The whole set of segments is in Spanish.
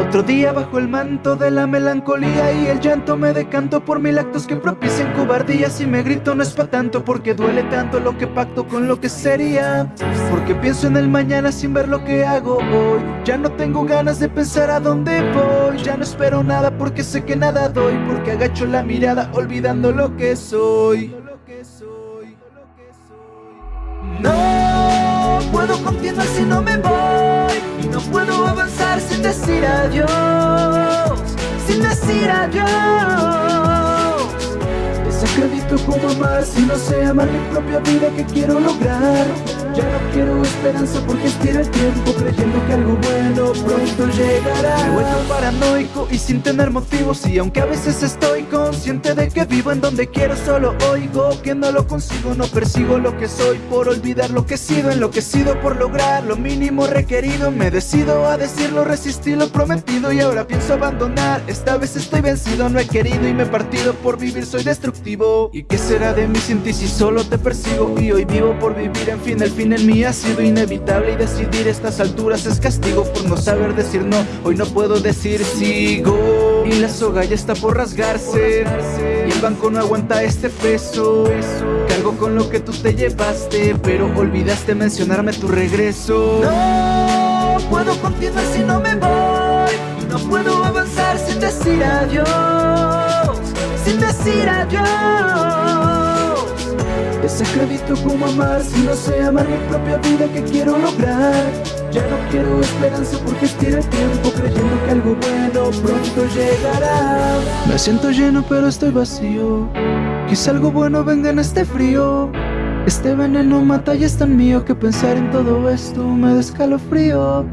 Otro día bajo el manto de la melancolía y el llanto me decanto por mil actos que propician cobardías y me grito no es pa' tanto porque duele tanto lo que pacto con lo que sería porque pienso en el mañana sin ver lo que hago hoy. Ya no tengo ganas de pensar a dónde voy ya no espero nada porque sé que nada doy porque agacho la mirada olvidando lo que soy. No puedo continuar si no me voy decir adiós Sin decir adiós Desacredito como amar si no sé amar mi propia vida que quiero lograr Ya no quiero esperanza porque estira el tiempo creyendo que algo bueno pronto llegará. Me he vuelto paranoico y sin tener motivos y aunque a veces estoy consciente de que vivo en donde quiero solo oigo que no lo consigo, no persigo lo que soy por olvidar lo que he sido, enloquecido por lograr lo mínimo requerido Me decido a decirlo, resistí lo prometido y ahora pienso abandonar Esta vez estoy vencido, no he querido y me he partido por vivir, soy destructivo ¿Y qué será de mí sin ti si solo te persigo? Y hoy vivo por vivir, en fin, el fin en mí ha sido inevitable Y decidir estas alturas es castigo por no saber decir no. Hoy no puedo decir sigo. Y la soga ya está por rasgarse. Y el banco no aguanta este peso. Cargo con lo que tú te llevaste Pero olvidaste mencionarme tu regreso. No puedo continuar si no me voy. No puedo avanzar sin decir adiós sin decir adiós Desacredito como amar si no sé amar mi propia vida que quiero lograr Ya no quiero esperanza porque estira el tiempo creyendo que algo bueno pronto llegará. Me siento lleno pero estoy vacío. Quizá algo bueno venga en este frío este veneno mata y es tan mío que pensar en todo esto me da escalofrío.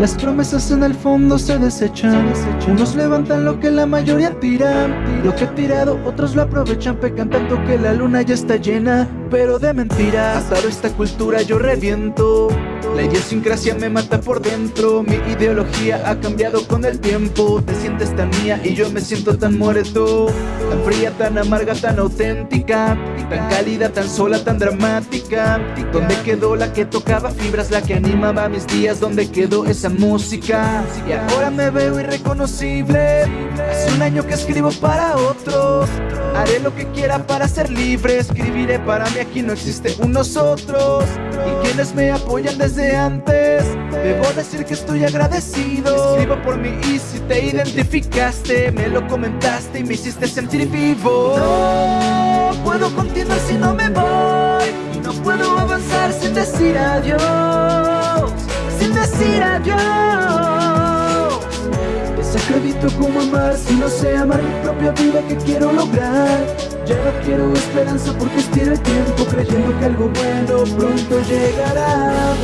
Las promesas en el fondo se desechan. Unos levantan lo que la mayoría tira. Lo que he tirado otros lo aprovechan. Pecan tanto que la luna ya está llena Pero de mentiras. Atado esta cultura yo reviento la idiosincrasia me mata por dentro Mi ideología ha cambiado con el tiempo Te sientes tan mía y yo me siento tan muerto Tan fría, tan amarga, tan auténtica Tan cálida, tan sola, tan dramática ¿Dónde quedó la que tocaba fibras? La que animaba mis días ¿Dónde quedó esa música? Y ahora me veo irreconocible Hace un año que escribo para otros Haré lo que quiera para ser libre. Escribiré para mí, aquí no existe un nosotros Y quienes me apoyan desde antes Debo decir que estoy agradecido. Escribo por mí y si te identificaste Me lo comentaste y me hiciste sentir vivo. No puedo continuar si no me voy. No puedo avanzar sin decir adiós Sin decir adiós Desacredito como amar si no sé amar mi propia vida que quiero lograr Ya no quiero esperanza porque estira el tiempo creyendo que algo bueno pronto llegará